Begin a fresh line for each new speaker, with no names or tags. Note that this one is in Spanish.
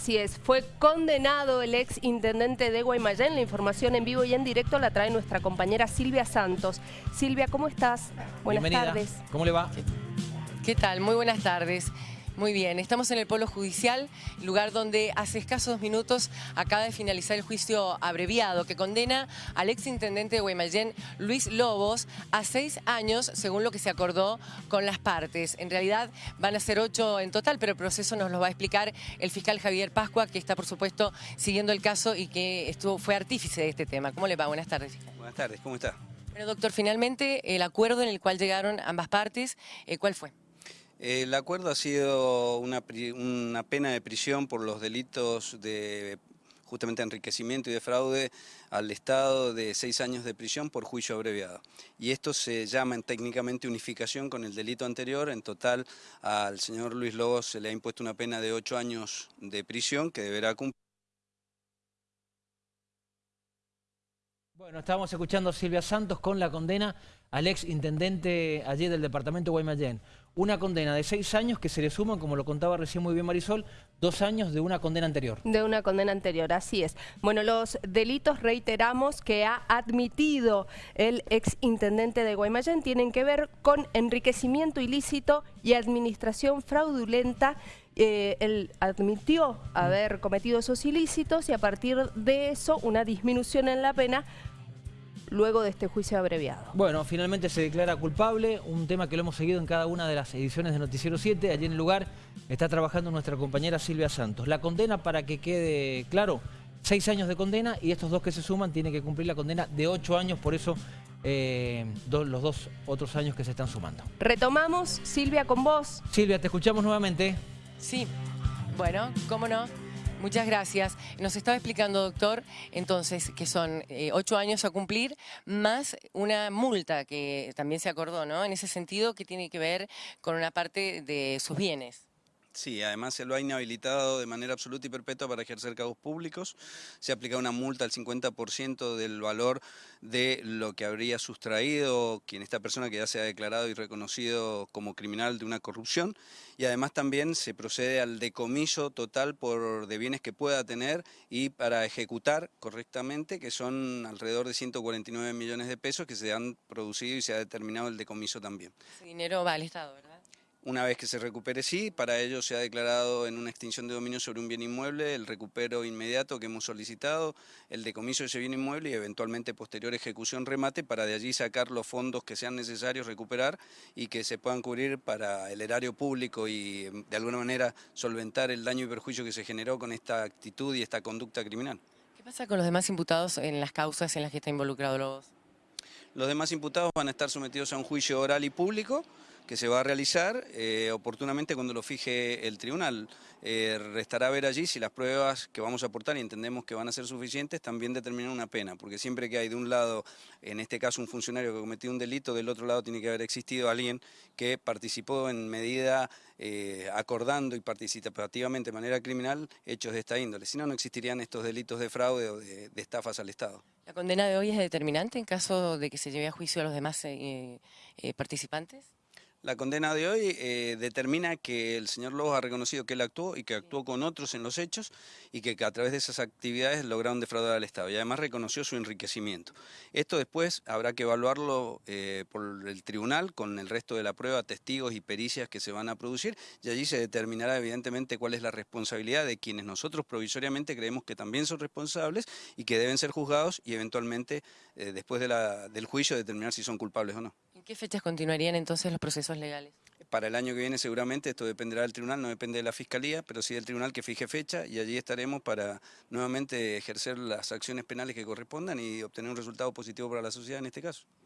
Así es, fue condenado el ex intendente de Guaymallén. La información en vivo y en directo la trae nuestra compañera Silvia Santos. Silvia, ¿cómo estás? Buenas
Bienvenida.
tardes.
¿Cómo le va?
¿Qué tal? Muy buenas tardes. Muy bien, estamos en el Polo Judicial, lugar donde hace escasos minutos acaba de finalizar el juicio abreviado que condena al exintendente de Guaymallén, Luis Lobos, a seis años, según lo que se acordó con las partes. En realidad van a ser ocho en total, pero el proceso nos lo va a explicar el fiscal Javier Pascua, que está, por supuesto, siguiendo el caso y que estuvo, fue artífice de este tema. ¿Cómo le va? Buenas tardes, fiscal.
Buenas tardes, ¿cómo está?
Bueno, doctor, finalmente el acuerdo en el cual llegaron ambas partes, eh, ¿cuál fue?
El acuerdo ha sido una, pena de prisión por los delitos de justamente enriquecimiento y de fraude al Estado de seis años de prisión por juicio abreviado. Y esto se llama en técnicamente unificación con el delito anterior. En total al señor Luis Lobos se le ha impuesto una pena de ocho años de prisión que deberá cumplir.
Bueno, estábamos escuchando a Silvia Santos con la condena al ex intendente allí del departamento de Guaymallén. Una condena de seis años que se le suman, como lo contaba recién muy bien Marisol, dos años de una condena anterior.
De una condena anterior, así es. Bueno, los delitos, reiteramos, que ha admitido el ex intendente de Guaymallén tienen que ver con enriquecimiento ilícito y administración fraudulenta. Eh, él admitió haber cometido esos ilícitos y a partir de eso una disminución en la pena luego de este juicio abreviado.
Bueno, finalmente se declara culpable, un tema que lo hemos seguido en cada una de las ediciones de Noticiero 7. Allí en el lugar está trabajando nuestra compañera Silvia Santos. La condena, para que quede claro, seis años de condena y estos dos que se suman tienen que cumplir la condena de ocho años, por eso eh, do- los dos otros años que se están sumando.
Retomamos, Silvia, con vos.
Silvia, te escuchamos nuevamente.
Sí, bueno, cómo no. Muchas gracias. Nos estaba explicando, doctor, entonces, que son eh, ocho años a cumplir, más una multa que también se acordó, ¿no? En ese sentido, que tiene que ver con una parte de sus bienes.
Sí, además se lo ha inhabilitado de manera absoluta y perpetua para ejercer cargos públicos. Se ha aplicado una multa al 50% del valor de lo que habría sustraído quien esta persona que ya se ha declarado y reconocido como criminal de una corrupción. Y además también se procede al decomiso total por, de bienes que pueda tener y para ejecutar correctamente, que son alrededor de 149 millones de pesos que se han producido y se ha determinado el decomiso también.
Ese dinero va al Estado, ¿verdad?
Una vez que se recupere, sí, para ello se ha declarado en una extinción de dominio sobre un bien inmueble el recupero inmediato que hemos solicitado, el decomiso de ese bien inmueble y eventualmente posterior ejecución remate para de allí sacar los fondos que sean necesarios recuperar y que se puedan cubrir para el erario público y em, de alguna manera solventar el daño y perjuicio que se generó con esta actitud y esta conducta criminal.
¿Qué pasa con los demás imputados en las causas en las que está involucrado Lobos?
Los demás imputados van a estar sometidos a un juicio oral y público que se va a realizar eh, oportunamente cuando lo fije el tribunal. Eh, restará ver allí si las pruebas que vamos a aportar y entendemos que van a ser suficientes también determinan una pena, porque siempre que hay de un lado, en este caso un funcionario que cometió un delito, del otro lado tiene que haber existido alguien que participó en medida eh, acordando y participativamente de manera criminal hechos de esta índole. Si no, no existirían estos delitos de fraude o de- estafas al Estado.
¿La condena de hoy es determinante en caso de que se lleve a juicio a los demás eh, participantes?
La condena de hoy eh, determina que el señor Lobos ha reconocido que él actuó y que actuó con otros en los hechos y que, que a través de esas actividades lograron defraudar al Estado y además reconoció su enriquecimiento. Esto después habrá que evaluarlo eh, por el tribunal con el resto de la prueba, testigos y pericias que se van a producir y allí se determinará evidentemente cuál es la responsabilidad de quienes nosotros provisoriamente creemos que también son responsables y que deben ser juzgados y eventualmente eh, después de la- del juicio determinar si son culpables o no.
¿En qué fechas continuarían entonces los procesos legales?
Para el año que viene seguramente esto dependerá del tribunal, no depende de la fiscalía, pero sí del tribunal que fije fecha y allí estaremos para nuevamente ejercer las acciones penales que correspondan y obtener un resultado positivo para la sociedad en este caso.